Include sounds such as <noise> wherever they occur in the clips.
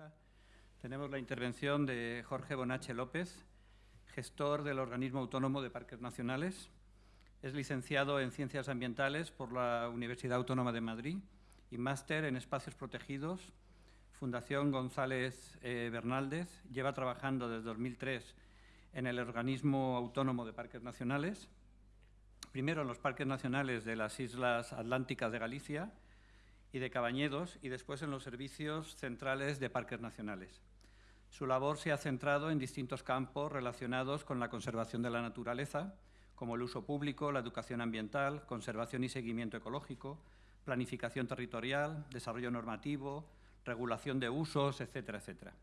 mesa tenemos la intervención de Jorge Bonache López, gestor del Organismo Autónomo de Parques Nacionales. Es licenciado en Ciencias Ambientales por la Universidad Autónoma de Madrid y máster en Espacios Protegidos, Fundación González eh, Bernaldez. Lleva trabajando desde 2003 en el Organismo Autónomo de Parques Nacionales, primero en los parques nacionales de las Islas Atlánticas de Galicia y de Cabañedos y después en los servicios centrales de parques nacionales. Su labor se ha centrado en distintos campos relacionados con la conservación de la naturaleza, como el uso público, la educación ambiental, conservación y seguimiento ecológico, planificación territorial, desarrollo normativo, regulación de usos, etcétera, etcétera.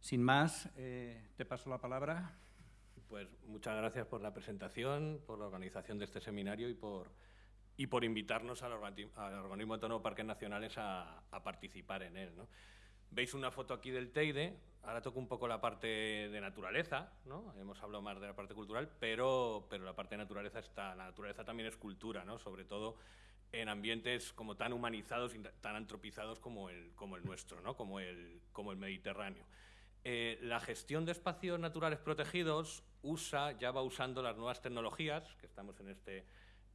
Sin más, eh, te paso la palabra. Pues muchas gracias por la presentación, por la organización de este seminario y por, y por invitarnos al, Organismo Autónomo de Parques Nacionales a, participar en él. Veis una foto aquí del Teide, ahora toco un poco la parte de naturaleza, ¿no? hemos hablado más de la parte cultural, pero, pero la parte de naturaleza está, la naturaleza también es cultura, ¿no? sobre todo en ambientes como tan humanizados y tan antropizados como el, como el nuestro, ¿no? como, el, como el Mediterráneo. Eh, la gestión de espacios naturales protegidos usa, ya va usando las nuevas tecnologías, que estamos en, este,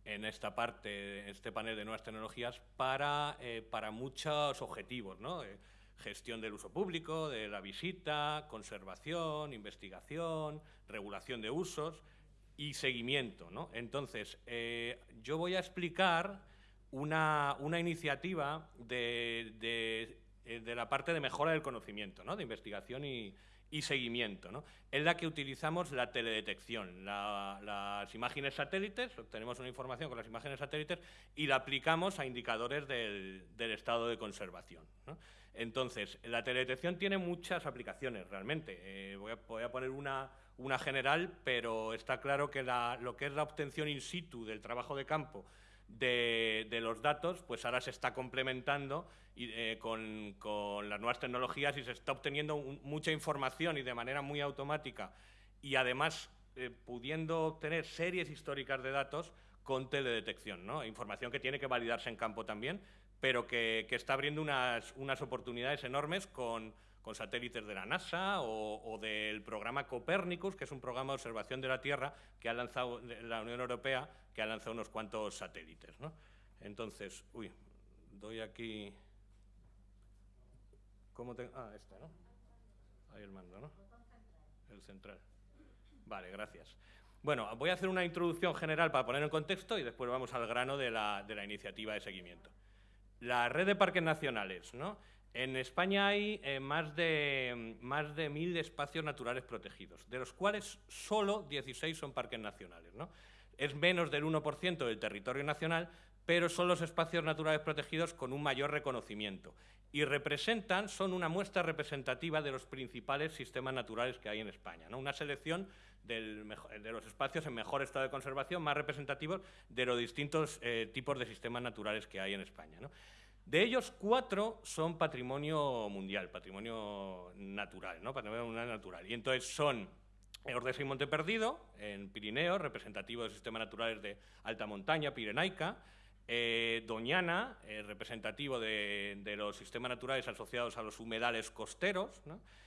en esta parte, en este panel de nuevas tecnologías, para, eh, para muchos objetivos, ¿no? Eh, gestión del uso público, de la visita, conservación, investigación, regulación de usos y seguimiento. ¿no? Entonces, yo voy a explicar una, una iniciativa de, de eh, de la parte de mejora del conocimiento, ¿no? de investigación y, seguimiento. ¿no? En la que utilizamos la teledetección, las imágenes satélites, obtenemos una información con las imágenes satélites y la aplicamos a indicadores del, estado de conservación. Entonces, la teledetección tiene muchas aplicaciones realmente. Eh, voy, a, poner una, una, general, pero está claro que lo que es la obtención in situ del trabajo de campo de, los datos, pues ahora se está complementando eh, con, las nuevas tecnologías y se está obteniendo mucha información y de manera muy automática y además eh, pudiendo obtener series históricas de datos con teledetección, ¿no? información que tiene que validarse en campo también, pero que, está abriendo unas, unas oportunidades enormes con, con satélites de la NASA o, del programa Copernicus, que es un programa de observación de la Tierra que ha lanzado la Unión Europea, que ha lanzado unos cuantos satélites. ¿no? Entonces, uy, doy aquí... ¿Cómo? Ah, este, ¿no? Ahí el mando, ¿no? El central. Vale, gracias. Bueno, voy a hacer una introducción general para poner en contexto y después vamos al grano de la, de la iniciativa de seguimiento. La red de parques nacionales, ¿no? En España hay eh, más, de, más de mil espacios naturales protegidos, de los cuales solo 16 son parques nacionales. ¿no? Es menos del 1% del territorio nacional, pero son los espacios naturales protegidos con un mayor reconocimiento y representan, son una muestra representativa de los principales sistemas naturales que hay en España. ¿no? Una selección de los espacios en mejor estado de conservación, más representativos de los distintos eh, tipos de sistemas naturales que hay en España. ¿no? De ellos, cuatro son patrimonio mundial, patrimonio natural, ¿no? patrimonio natural. Y entonces son Ordesa y Monte Perdido, en Pirineo, representativo de sistemas naturales de alta montaña, pirenaica, eh, Doñana, eh, representativo de, los sistemas naturales asociados a los humedales costeros,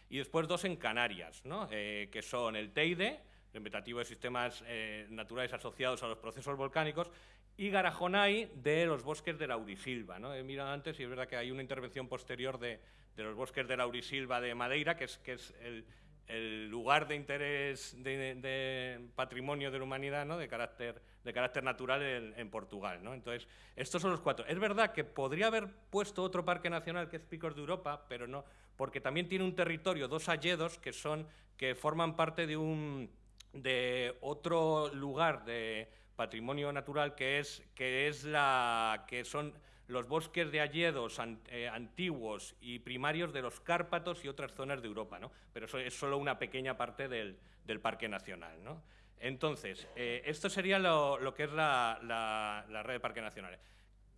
y después dos en Canarias, eh, que son el Teide, representativo de sistemas naturales asociados a los procesos volcánicos, y Garajonay de los bosques de Laurisilva. ¿no? He mirado antes y es verdad que hay una intervención posterior de, los bosques de Laurisilva de Madeira, que es, que es el, lugar de interés de, patrimonio de la humanidad ¿no? de, carácter, de carácter natural en, Portugal. ¿no? Entonces, estos son los cuatro. Es verdad que podría haber puesto otro parque nacional que es Picos de Europa, pero no, porque también tiene un territorio, dos alledos, que, son, que forman parte de, un, de otro lugar de patrimonio natural que es, que es la, que son los bosques de alledos eh, antiguos y primarios de los Cárpatos y otras zonas de Europa, ¿no? pero eso es solo una pequeña parte del, Parque Nacional. ¿no? Entonces, eh, esto sería lo, lo que es la, la, red de parques nacionales.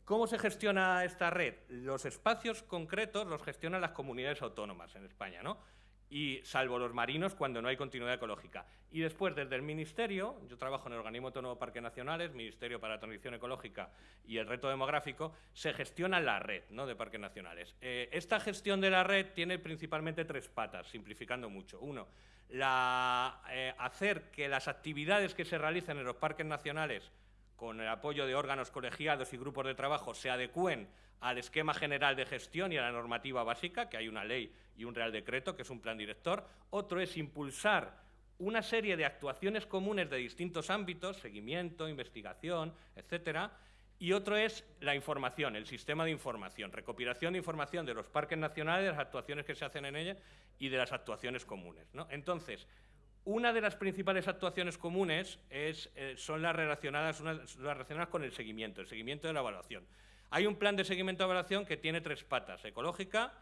¿Cómo se gestiona esta red? Los espacios concretos los gestionan las comunidades autónomas en España, ¿no? Y salvo los marinos cuando no hay continuidad ecológica. Y después, desde el Ministerio, yo trabajo en el Organismo Autónomo Parques Nacionales, Ministerio para la Transición Ecológica y el Reto Demográfico, se gestiona la red ¿no? de parques nacionales. Eh, esta gestión de la red tiene principalmente tres patas, simplificando mucho. Uno, la, eh, hacer que las actividades que se realicen en los parques nacionales con el apoyo de órganos colegiados y grupos de trabajo, se adecúen al esquema general de gestión y a la normativa básica, que hay una ley y un real decreto, que es un plan director. Otro es impulsar una serie de actuaciones comunes de distintos ámbitos, seguimiento, investigación, etcétera, y otro es la información, el sistema de información, recopilación de información de los parques nacionales, de las actuaciones que se hacen en ellos y de las actuaciones comunes. Entonces, una de las principales actuaciones comunes es, eh, son las relacionadas, las relacionadas con el seguimiento, el seguimiento de la evaluación. Hay un plan de seguimiento de evaluación que tiene tres patas, ecológica,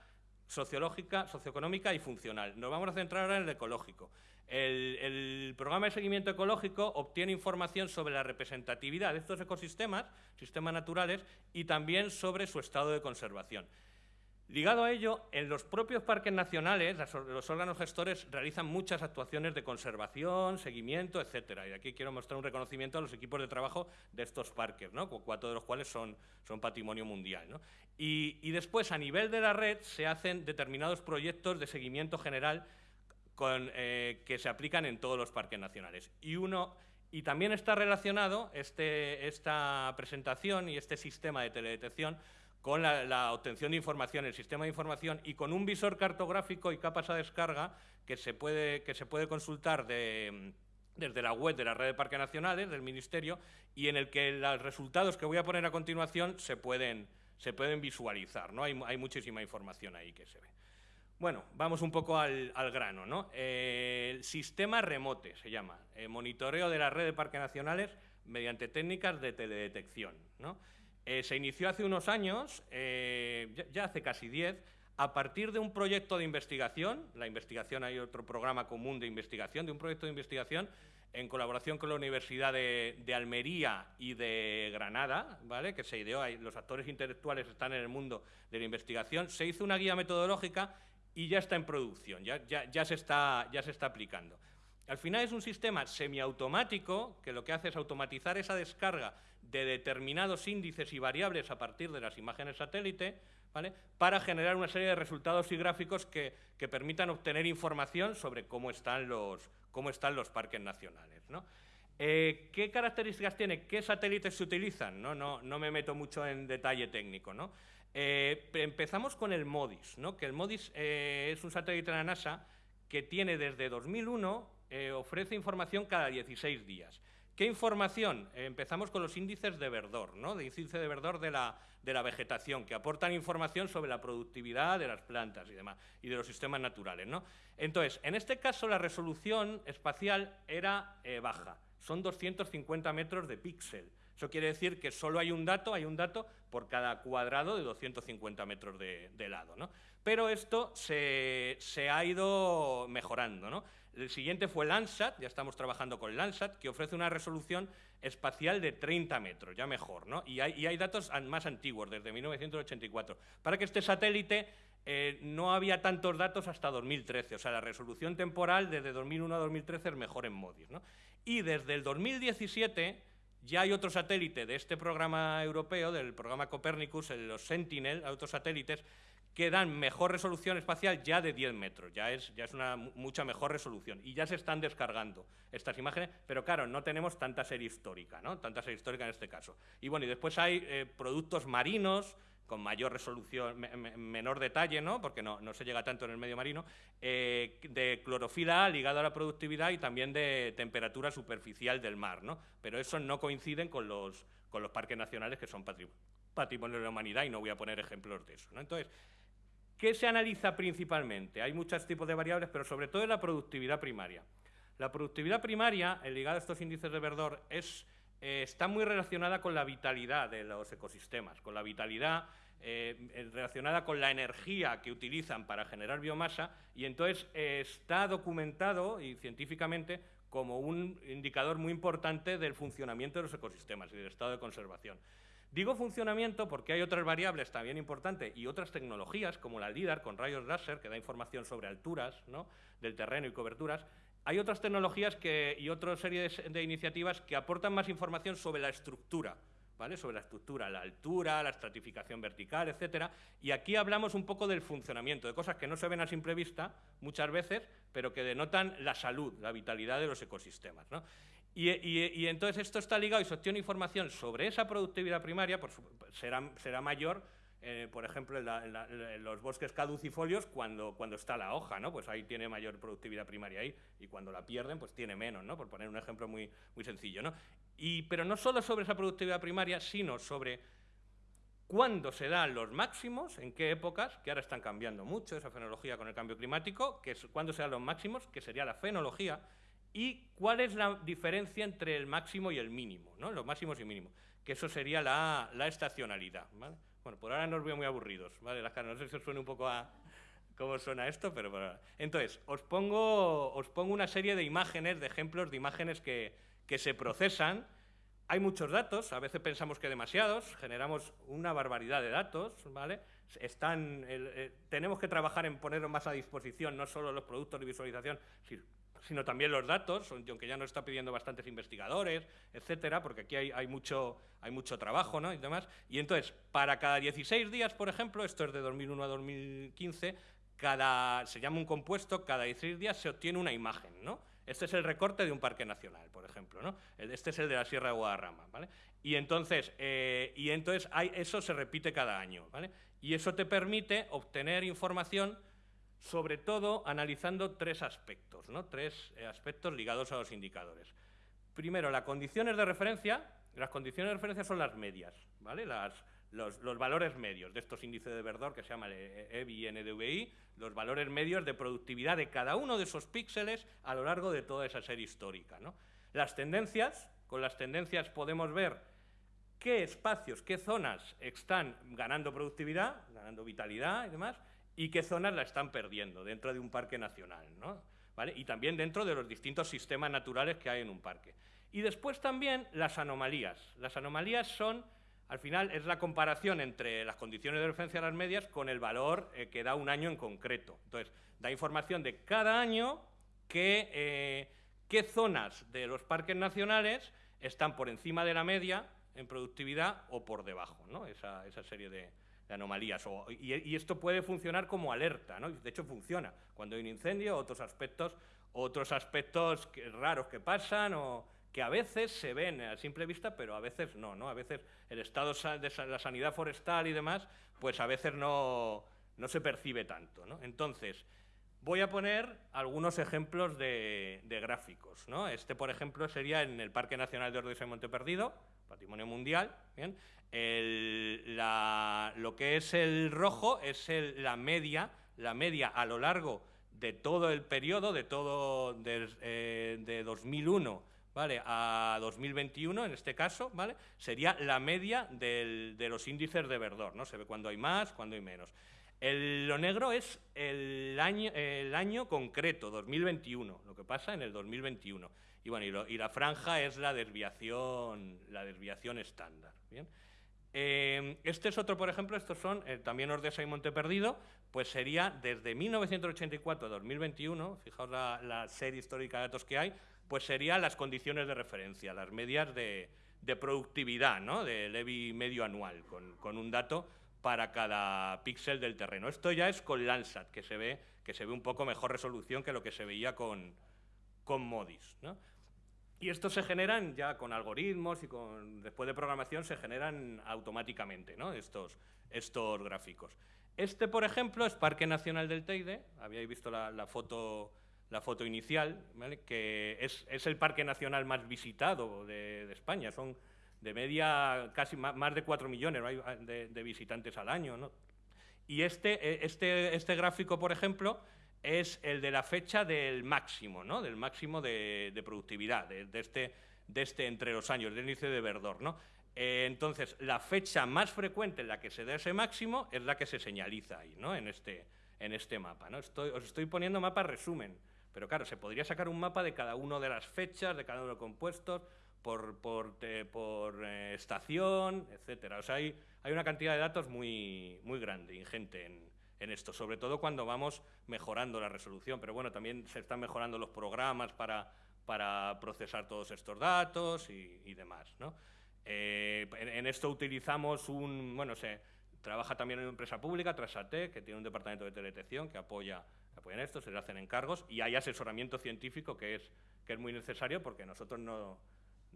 sociológica, socioeconómica y funcional. Nos vamos a centrar ahora en el ecológico. El, el, programa de seguimiento ecológico obtiene información sobre la representatividad de estos ecosistemas, sistemas naturales, y también sobre su estado de conservación. Ligado a ello, en los propios parques nacionales, los órganos gestores realizan muchas actuaciones de conservación, seguimiento, etcétera. Y aquí quiero mostrar un reconocimiento a los equipos de trabajo de estos parques, ¿no? cuatro de los cuales son, patrimonio mundial. Y, después, a nivel de la red, se hacen determinados proyectos de seguimiento general eh, que se aplican en todos los parques nacionales. Y uno y también está relacionado este, esta presentación y este sistema de teledetección con la, obtención de información, el sistema de información y con un visor cartográfico y capas a descarga que se puede, que se puede consultar desde la web de la red de parques nacionales, del Ministerio, y en el que los resultados que voy a poner a continuación se pueden, se pueden visualizar. ¿no? Hay, muchísima información ahí que se ve. Bueno, vamos un poco al, grano. ¿no? Eh, el sistema remote se llama, eh, monitoreo de la red de parques nacionales mediante técnicas de teledetección. ¿no? Eh, se inició hace unos años, eh, ya, hace casi diez, a partir de un proyecto de investigación, la investigación hay otro programa común de investigación, de un proyecto de investigación en colaboración con la Universidad de, Almería y de Granada, ¿vale? que se ideó, los actores intelectuales están en el mundo de la investigación, se hizo una guía metodológica y ya está en producción, ya se está aplicando. Al final es un sistema semiautomático que lo que hace es automatizar esa descarga de determinados índices y variables a partir de las imágenes satélite, ¿vale? para generar una serie de resultados y gráficos que, permitan obtener información sobre cómo están los, cómo están los parques nacionales. Eh, ¿Qué características tiene? ¿Qué satélites se utilizan? No, no, no me meto mucho en detalle técnico. ¿no? Eh, empezamos con el MODIS, ¿no? que el MODIS eh, es un satélite de la NASA que tiene desde 2001, ofrece información cada 16 días. ¿Qué información? empezamos con los índices de verdor, ¿no? de índice de verdor de la, de la, vegetación, que aportan información sobre la productividad de las plantas y demás, y de los sistemas naturales. ¿no? Entonces, en este caso la resolución espacial era eh, baja, son 250 metros de píxel. Eso quiere decir que solo hay un dato, hay un dato por cada cuadrado de 250 metros de, de lado. ¿no? Pero esto se, se ha ido mejorando. ¿no? El siguiente fue Landsat, ya estamos trabajando con Landsat, que ofrece una resolución espacial de 30 metros, ya mejor, ¿no? Y hay, datos más antiguos, desde 1984. Para que este satélite eh, no había tantos datos hasta 2013, o sea, la resolución temporal desde 2001 a 2013 es mejor en MODIS, ¿no? Y desde el 2017 ya hay otro satélite de este programa europeo, del programa Copernicus, los Sentinel, otros satélites, que dan mejor resolución espacial ya de 10 metros, ya es, ya es una mucha mejor resolución. Y ya se están descargando estas imágenes, pero claro, no tenemos tanta serie histórica, ¿no? Tanta serie histórica en este caso. Y bueno, y después hay eh, productos marinos con mayor resolución, menor detalle, ¿no? porque no, no, se llega tanto en el medio marino, eh, de clorofila ligado a la productividad y también de temperatura superficial del mar. ¿no? Pero eso no coinciden con los, con los parques nacionales que son patrimonio de la humanidad y no voy a poner ejemplos de eso. ¿no? Entonces, ¿Qué se analiza principalmente? Hay muchos tipos de variables, pero sobre todo es la productividad primaria. La productividad primaria, ligada a estos índices de verdor, es, eh, está muy relacionada con la vitalidad de los ecosistemas, con la vitalidad eh, relacionada con la energía que utilizan para generar biomasa y entonces eh, está documentado y científicamente como un indicador muy importante del funcionamiento de los ecosistemas y del estado de conservación. Digo funcionamiento porque hay otras variables también importantes y otras tecnologías, como la LIDAR con rayos láser, que da información sobre alturas ¿no? del terreno y coberturas. Hay otras tecnologías y otra serie de iniciativas que aportan más información sobre la estructura sobre la estructura, la altura, la estratificación vertical, etcétera. Y aquí hablamos un poco del funcionamiento, de cosas que no se ven a simple vista muchas veces, pero que denotan la salud, la vitalidad de los ecosistemas. Y, entonces esto está ligado y se obtiene información sobre esa productividad primaria, será, será mayor eh, por ejemplo, en, los bosques caducifolios cuando, cuando está la hoja, ¿no? Pues ahí tiene mayor productividad primaria ahí, y cuando la pierden, pues tiene menos, ¿no? Por poner un ejemplo muy, muy sencillo, ¿no? Y, pero no solo sobre esa productividad primaria, sino sobre cuándo se dan los máximos, en qué épocas, que ahora están cambiando mucho esa fenología con el cambio climático, que es cuándo se dan los máximos, que sería la fenología, y cuál es la diferencia entre el máximo y el mínimo, los máximos y mínimos, que eso sería la, estacionalidad. Bueno, por ahora no os veo muy aburridos, ¿vale? Las caras, no sé si os suena un poco a cómo suena esto, pero por ahora. Entonces, os pongo, una serie de imágenes, de ejemplos de imágenes que, se procesan. Hay muchos datos, a veces pensamos que demasiados, generamos una barbaridad de datos, ¿vale? Eh, tenemos que trabajar en ponerlos más a disposición, no solo los productos de visualización, sino también los datos, aunque ya nos está pidiendo bastantes investigadores, etcétera, porque aquí hay, mucho, trabajo ¿no? y demás. Y entonces, para cada 16 días, por ejemplo, esto es de 2001 a 2015, cada, se llama un compuesto, cada 16 días se obtiene una imagen, ¿no? Este es el recorte de un parque nacional, por ejemplo, ¿no? Este es el de la Sierra de Guadarrama, ¿vale? Y entonces, eh, y entonces eso se repite cada año, ¿vale? Y eso te permite obtener información sobre todo analizando tres aspectos, ¿no? tres eh, aspectos ligados a los indicadores. Primero, las condiciones de referencia. Las condiciones de referencia son las medias, ¿vale? los, valores medios de estos índices de verdor que se llaman EBI y NDVI, los valores medios de productividad de cada uno de esos píxeles a lo largo de toda esa serie histórica. Las tendencias, con las tendencias podemos ver qué espacios, qué zonas están ganando productividad, ganando vitalidad y demás, y qué zonas la están perdiendo dentro de un parque nacional, ¿no? ¿Vale? Y también dentro de los distintos sistemas naturales que hay en un parque. Y después también las anomalías. Las anomalías son, al final, es la comparación entre las condiciones de referencia a las medias con el valor eh, que da un año en concreto. Entonces, da información de cada año que, eh, qué zonas de los parques nacionales están por encima de la media en productividad o por debajo, ¿no? esa serie de, de anomalías. y, esto puede funcionar como alerta, ¿no? De hecho, funciona. Cuando hay un incendio, otros aspectos, otros aspectos raros que pasan o que a veces se ven a simple vista, pero a veces no, ¿no? A veces el estado de la sanidad forestal y demás, pues a veces no, no se percibe tanto. Entonces, voy a poner algunos ejemplos de, gráficos. Este, por ejemplo, sería en el Parque Nacional de Ordesa y Monte Perdido, patrimonio mundial, ¿bien? Lo que es el rojo es la media, la media a lo largo de todo el periodo, de todo de, 2001 eh, ¿vale? a 2021, en este caso, ¿vale? sería la media de los índices de verdor. ¿no? Se ve cuando hay más, cuando hay menos. lo negro es el año, el año concreto, 2021, lo que pasa en el 2021. Y, bueno, y, la franja es la desviación, la desviación estándar. ¿bien? Eh, este es otro, por ejemplo, estos son eh, también Ordesa y Monte Perdido, pues sería desde 1984 a 2021, fijaos la, serie histórica de datos que hay, pues serían las condiciones de referencia, las medias de, productividad, ¿no? de Levy medio anual, con, un dato para cada píxel del terreno. Esto ya es con Landsat, que se ve, que se ve un poco mejor resolución que lo que se veía con, con MODIS. ¿no? Y estos se generan ya con algoritmos y con, después de programación se generan automáticamente ¿no? estos, estos gráficos. Este, por ejemplo, es Parque Nacional del Teide, habíais visto la, foto, la foto inicial, que es, es, el parque nacional más visitado de, España, son de media casi más, de 4 millones de, de, visitantes al año. ¿no? Y este, este, este gráfico, por ejemplo, es el de la fecha del máximo, ¿no? del máximo de, productividad, de, este, de este entre los años, del índice de verdor. ¿no? Eh, entonces, la fecha más frecuente en la que se da ese máximo es la que se señaliza ahí, ¿no? en, este, en este mapa. ¿no? Estoy, os estoy poniendo mapa resumen, pero claro, se podría sacar un mapa de cada una de las fechas, de cada uno de los compuestos, por, por, por eh, estación, etcétera. Hay, una cantidad de datos muy, muy grande, ingente en, en, esto, sobre todo cuando vamos mejorando la resolución. Pero bueno, también se están mejorando los programas para, para procesar todos estos datos y, demás. ¿no? Eh, en, esto utilizamos un, bueno, se trabaja también en una empresa pública, Trasate, que tiene un departamento de teledetección que apoya, que apoya en esto, se le hacen encargos y hay asesoramiento científico que es, que es muy necesario porque nosotros no,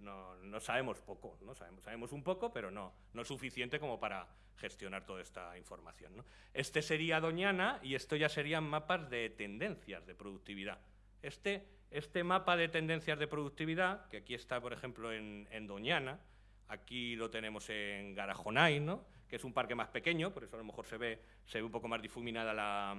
no, no, sabemos poco, ¿no? Sabemos, sabemos, un poco, pero no, no suficiente como para gestionar toda esta información. ¿no? Este sería Doñana y esto ya serían mapas de tendencias de productividad. Este, este mapa de tendencias de productividad, que aquí está, por ejemplo, en, en Doñana, aquí lo tenemos en Garajonay, ¿no? que es un parque más pequeño, por eso a lo mejor se ve, se ve un poco más difuminada la,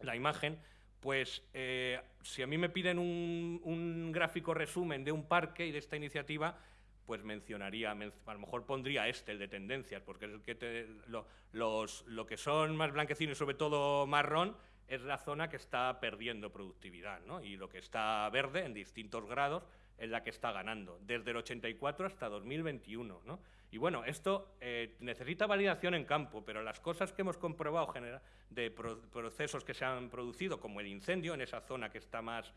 la imagen, pues eh, si a mí me piden un, gráfico resumen de un parque y de esta iniciativa, pues mencionaría, a lo mejor pondría este, el de tendencias, porque es el que lo, los, lo que son más blanquecinos, sobre todo marrón, es la zona que está perdiendo productividad, ¿no? y lo que está verde en distintos grados es la que está ganando, desde el 84 hasta 2021. ¿no? Y bueno, esto eh, necesita validación en campo, pero las cosas que hemos comprobado de pro procesos que se han producido, como el incendio en esa zona que está más,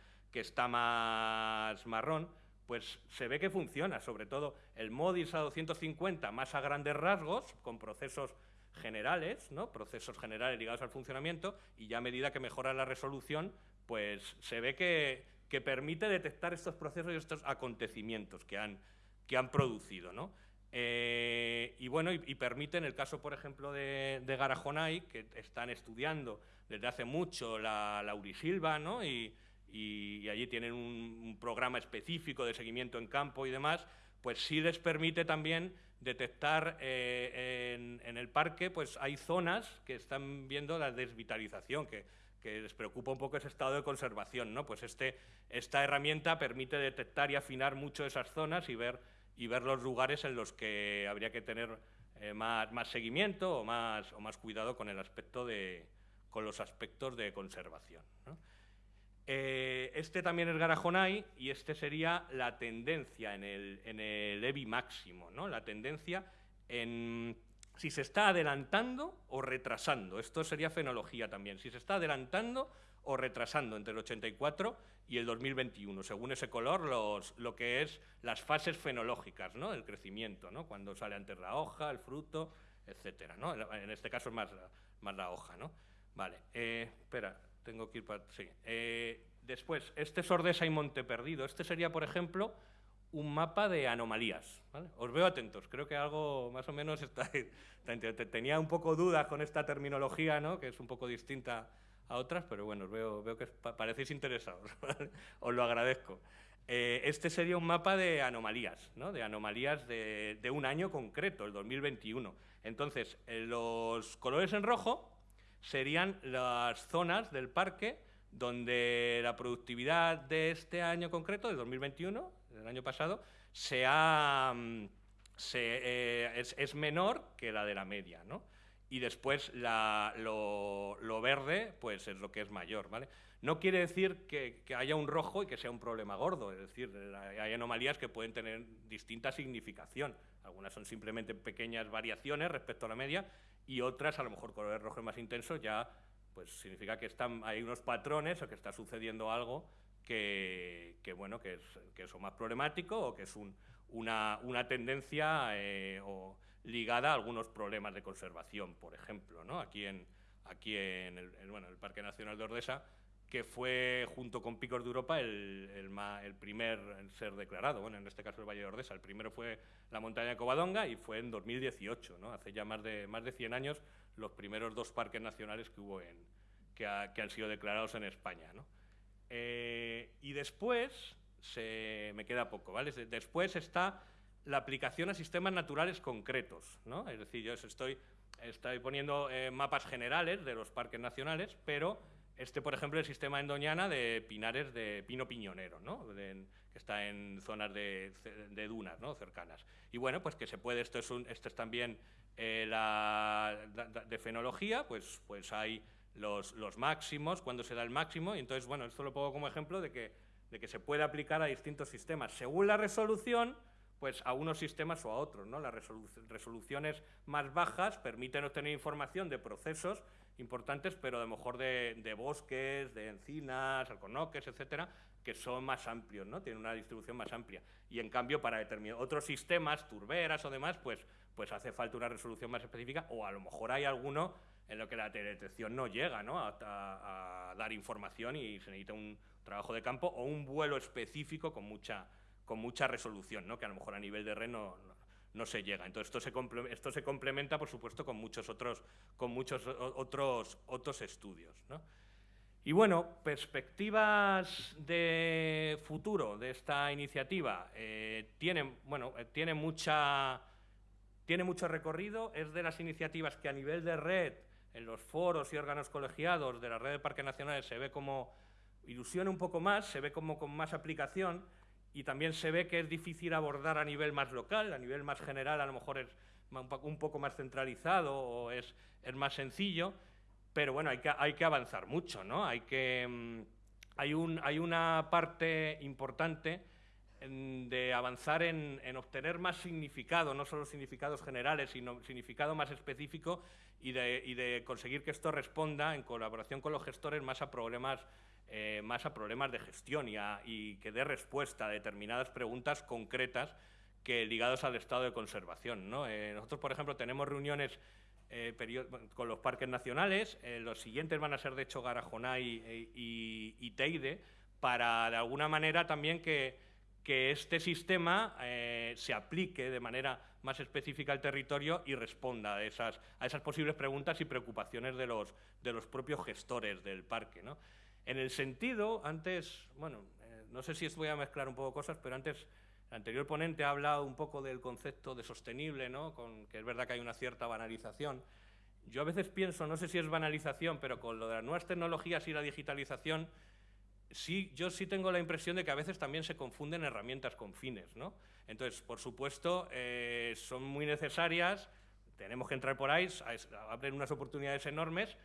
marrón, pues se ve que funciona, sobre todo el MODIS a 250 más a grandes rasgos, con procesos generales, ¿no? procesos generales ligados al funcionamiento, y ya a medida que mejora la resolución, pues se ve que, que permite detectar estos procesos y estos acontecimientos que han, que han producido. ¿no? Eh, y bueno, y, y, permite, en el caso, por ejemplo, de, Garajonay, que están estudiando desde hace mucho la, la Urisilva, ¿no? Y, allí tienen un, programa específico de seguimiento en campo y demás, pues sí les permite también detectar eh, en, en, el parque, pues hay zonas que están viendo la desvitalización, que, que les preocupa un poco ese estado de conservación, ¿no? Pues este, esta herramienta permite detectar y afinar mucho esas zonas y ver y ver los lugares en los que habría que tener eh, más, más, seguimiento o más, o más cuidado con el aspecto de, con los aspectos de conservación. Eh, este también es Garajonay y este sería la tendencia en el, en el EBI máximo, ¿no? la tendencia en si se está adelantando o retrasando. Esto sería fenología también. Si se está adelantando o retrasando entre el 84 y el 2021, según ese color, lo que es las fases fenológicas ¿no? del crecimiento, ¿no? cuando sale antes la hoja, el fruto, etcétera. ¿no? En este caso es más, más la hoja. ¿no? Vale, eh, espera, tengo que ir para... Sí. Eh, después, este es Ordesa y Monte Perdido. Este sería, por ejemplo, un mapa de anomalías. ¿vale? Os veo atentos, creo que algo más o menos está, <laughs> Tenía un poco dudas con esta terminología, ¿no? que es un poco distinta a otras, pero bueno, veo, veo que parecéis interesados, <laughs> os lo agradezco. Eh, este sería un mapa de anomalías, ¿no? de anomalías de, de, un año concreto, el 2021. Entonces, eh, los colores en rojo serían las zonas del parque donde la productividad de este año concreto, del 2021, del año pasado, se ha, se, eh, es, es, menor que la de la media, ¿no? Y después la, lo, lo, verde pues es lo que es mayor. ¿vale? No quiere decir que, que, haya un rojo y que sea un problema gordo, es decir, hay anomalías que pueden tener distinta significación. Algunas son simplemente pequeñas variaciones respecto a la media y otras, a lo mejor colores rojos más intensos, ya pues significa que están, hay unos patrones o que está sucediendo algo que, que bueno, que es, que es más problemático o que es un, una, una tendencia eh, o ligada a algunos problemas de conservación, por ejemplo, ¿no? aquí en, aquí en el, bueno, el Parque Nacional de Ordesa, que fue, junto con Picos de Europa, el, el, el, primer en ser declarado, bueno, en este caso el Valle de Ordesa. El primero fue la montaña de Covadonga y fue en 2018, ¿no? hace ya más de, más de 100 años, los primeros dos parques nacionales que hubo en, que, ha, que han sido declarados en España. ¿no? Eh, y después, se, me queda poco, ¿vale? Después está la aplicación a sistemas naturales concretos, ¿no? Es decir, yo estoy, estoy poniendo eh, mapas generales de los parques nacionales, pero este, por ejemplo, el sistema en Doñana de pinares de pino piñonero, ¿no? De, que está en zonas de, de, dunas, ¿no? Cercanas. Y bueno, pues que se puede, esto es, un, esto es también eh, la de, de fenología, pues, pues hay los, los máximos, cuando se da el máximo, y entonces, bueno, esto lo pongo como ejemplo de que, de que se puede aplicar a distintos sistemas. Según la resolución, pues a unos sistemas o a otros. ¿no? Las resoluciones más bajas permiten obtener información de procesos importantes, pero a lo mejor de, bosques, de encinas, alcornoques, etcétera, que son más amplios, ¿no? tienen una distribución más amplia. Y en cambio, para determinados otros sistemas, turberas o demás, pues, pues hace falta una resolución más específica, o a lo mejor hay alguno en lo que la teledetección no llega ¿no? A, a dar información y se necesita un trabajo de campo o un vuelo específico con mucha con mucha resolución, ¿no? que a lo mejor a nivel de red no, se llega. Entonces, esto se, esto se, complementa, por supuesto, con muchos otros, con muchos otros, otros estudios. Y bueno, perspectivas de futuro de esta iniciativa. Eh, tiene, bueno, eh, tiene, mucha, tiene mucho recorrido, es de las iniciativas que a nivel de red, en los foros y órganos colegiados de la red de parques nacionales se ve como ilusiona un poco más, se ve como con más aplicación, y también se ve que es difícil abordar a nivel más local, a nivel más general a lo mejor es un poco más centralizado o es, es más sencillo, pero bueno, hay que, hay que avanzar mucho, ¿no? Hay, que, mm, hay, un, hay una parte importante de avanzar en, en, obtener más significado, no solo significados generales, sino significado más específico y de, y de conseguir que esto responda en colaboración con los gestores más a problemas eh, más a problemas de gestión y, que dé respuesta a determinadas preguntas concretas que ligadas al estado de conservación. Eh, nosotros, por ejemplo, tenemos reuniones eh, con los parques nacionales, los siguientes van a ser, de hecho, Garajonay y, Teide, para, de alguna manera, también que, que este sistema se aplique de manera más específica al territorio y responda a esas, a esas posibles preguntas y preocupaciones de los, de los propios gestores del parque. ¿no? En el sentido, antes, bueno, eh, no sé si voy a mezclar un poco cosas, pero antes el anterior ponente ha hablado un poco del concepto de sostenible, ¿no? Con, que es verdad que hay una cierta banalización. Yo a veces pienso, no sé si es banalización, pero con lo de las nuevas tecnologías y la digitalización, sí, yo sí tengo la impresión de que a veces también se confunden herramientas con fines, ¿no? Entonces, por supuesto, eh, son muy necesarias, tenemos que entrar por ahí, abren unas oportunidades enormes,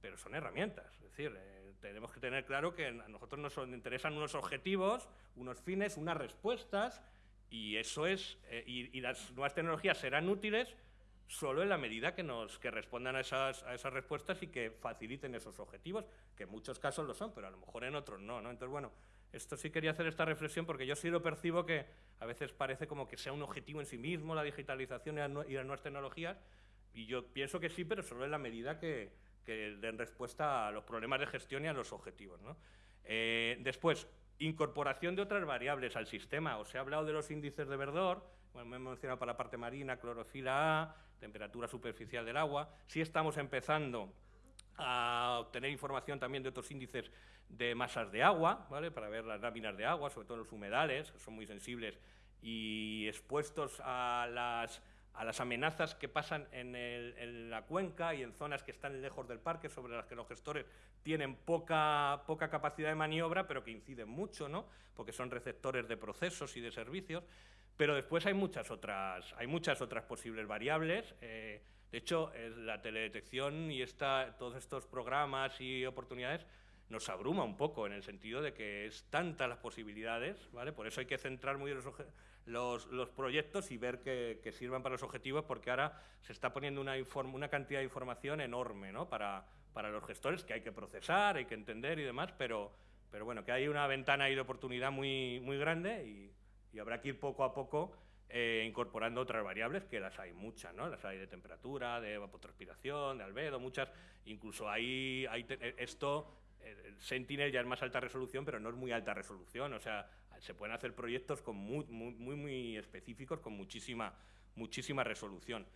pero son herramientas. Es decir, eh, tenemos que tener claro que a nosotros nos interesan unos objetivos, unos fines, unas respuestas, y eso es, eh, y, las nuevas tecnologías serán útiles solo en la medida que nos que respondan a esas, a esas respuestas y que faciliten esos objetivos, que en muchos casos lo son, pero a lo mejor en otros no, ¿no? Entonces, bueno, esto sí quería hacer esta reflexión porque yo sí lo percibo que a veces parece como que sea un objetivo en sí mismo la digitalización y las nuevas tecnologías, y yo pienso que sí, pero solo en la medida que, que den respuesta a los problemas de gestión y a los objetivos. Eh, después, incorporación de otras variables al sistema. Os he hablado de los índices de verdor, bueno, me he mencionado para la parte marina, clorofila A, temperatura superficial del agua. Sí estamos empezando a obtener información también de otros índices de masas de agua, ¿vale? para ver las láminas de agua, sobre todo los humedales, que son muy sensibles y expuestos a las a las amenazas que pasan en, la cuenca y en zonas que están lejos del parque, sobre las que los gestores tienen poca, poca capacidad de maniobra, pero que inciden mucho, ¿no? porque son receptores de procesos y de servicios. Pero después hay muchas otras, hay muchas otras posibles variables. Eh, de hecho, la teledetección y esta, todos estos programas y oportunidades nos abruma un poco en el sentido de que es tantas las posibilidades, ¿vale? Por eso hay que centrar muy los, los, los proyectos y ver que, que, sirvan para los objetivos, porque ahora se está poniendo una, una cantidad de información enorme ¿no? para, para los gestores que hay que procesar, hay que entender y demás, pero, pero bueno, que hay una ventana ahí de oportunidad muy, muy grande y, y habrá que ir poco a poco eh, incorporando otras variables, que las hay muchas, ¿no? Las hay de temperatura, de evapotranspiración, de albedo, muchas. Incluso hay, hay esto, el Sentinel ya es más alta resolución, pero no es muy alta resolución. O sea, se pueden hacer proyectos con muy, muy, muy, específicos, con muchísima, muchísima resolución.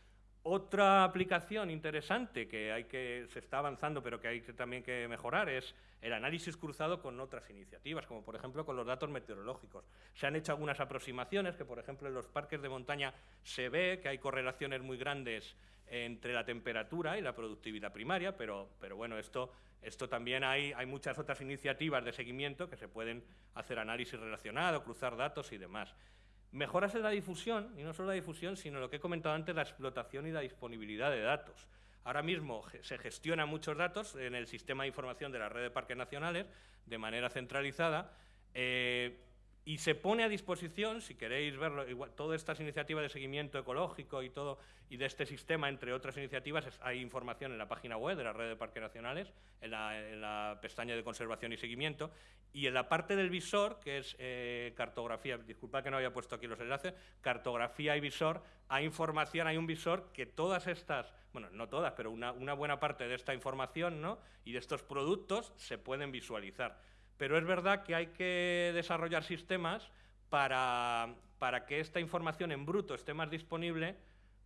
Otra aplicación interesante que, hay que se está avanzando, pero que hay que, también que mejorar, es el análisis cruzado con otras iniciativas, como por ejemplo con los datos meteorológicos. Se han hecho algunas aproximaciones, que por ejemplo en los parques de montaña se ve que hay correlaciones muy grandes entre la temperatura y la productividad primaria, pero, pero bueno, esto esto también hay, hay muchas otras iniciativas de seguimiento que se pueden hacer análisis relacionado, cruzar datos y demás. Mejoras en la difusión, y no solo la difusión, sino lo que he comentado antes, la explotación y la disponibilidad de datos. Ahora mismo se gestionan muchos datos en el sistema de información de la red de parques nacionales de manera centralizada. Eh, y se pone a disposición, si queréis verlo, todas estas iniciativas de seguimiento ecológico y todo, y de este sistema, entre otras iniciativas, hay información en la página web de la Red de Parques Nacionales, en la, pestaña de conservación y seguimiento, y en la parte del visor, que es eh, cartografía, disculpad que no había puesto aquí los enlaces, cartografía y visor, hay información, hay un visor que todas estas, bueno, no todas, pero una, una buena parte de esta información ¿no? y de estos productos se pueden visualizar. Pero es verdad que hay que desarrollar sistemas para, que esta información en bruto esté más disponible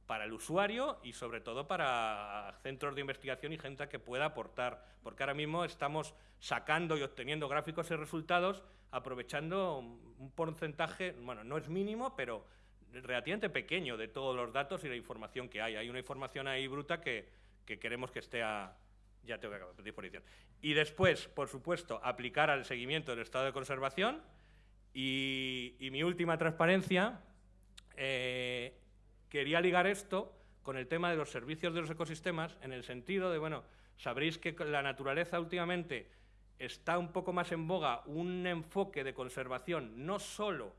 para el usuario y sobre todo para centros de investigación y gente que pueda aportar, porque ahora mismo estamos sacando y obteniendo gráficos y resultados aprovechando un porcentaje, bueno, no es mínimo, pero relativamente pequeño de todos los datos y la información que hay. Hay una información ahí bruta que, que queremos que esté a, ya tengo que acabar, disposición. Y después, por supuesto, aplicar al seguimiento del estado de conservación. Y, mi última transparencia, eh, quería ligar esto con el tema de los servicios de los ecosistemas, en el sentido de, bueno, sabréis que la naturaleza últimamente está un poco más en boga un enfoque de conservación, no solo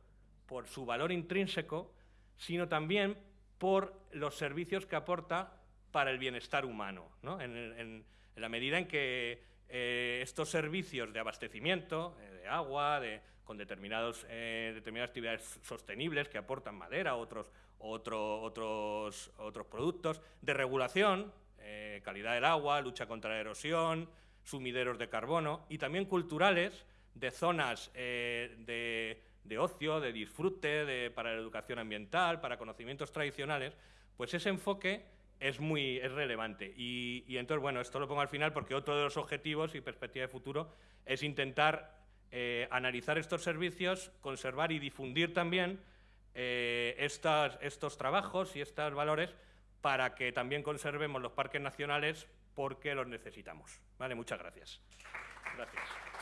por su valor intrínseco, sino también por los servicios que aporta para el bienestar humano. ¿no? La medida en que eh, estos servicios de abastecimiento, eh, de agua, con determinados, eh, determinadas actividades sostenibles que aportan madera, otros, otro, otros, otros productos, de regulación, calidad del agua, lucha contra la erosión, sumideros de carbono, y también culturales, de zonas de, de, ocio, de disfrute, de, para la educación ambiental, para conocimientos tradicionales, pues ese enfoque es muy es relevante. Y, entonces, bueno, esto lo pongo al final porque otro de los objetivos y perspectiva de futuro es intentar eh, analizar estos servicios, conservar y difundir también eh, estos trabajos y estos valores para que también conservemos los parques nacionales porque los necesitamos. Vale, muchas gracias. Gracias.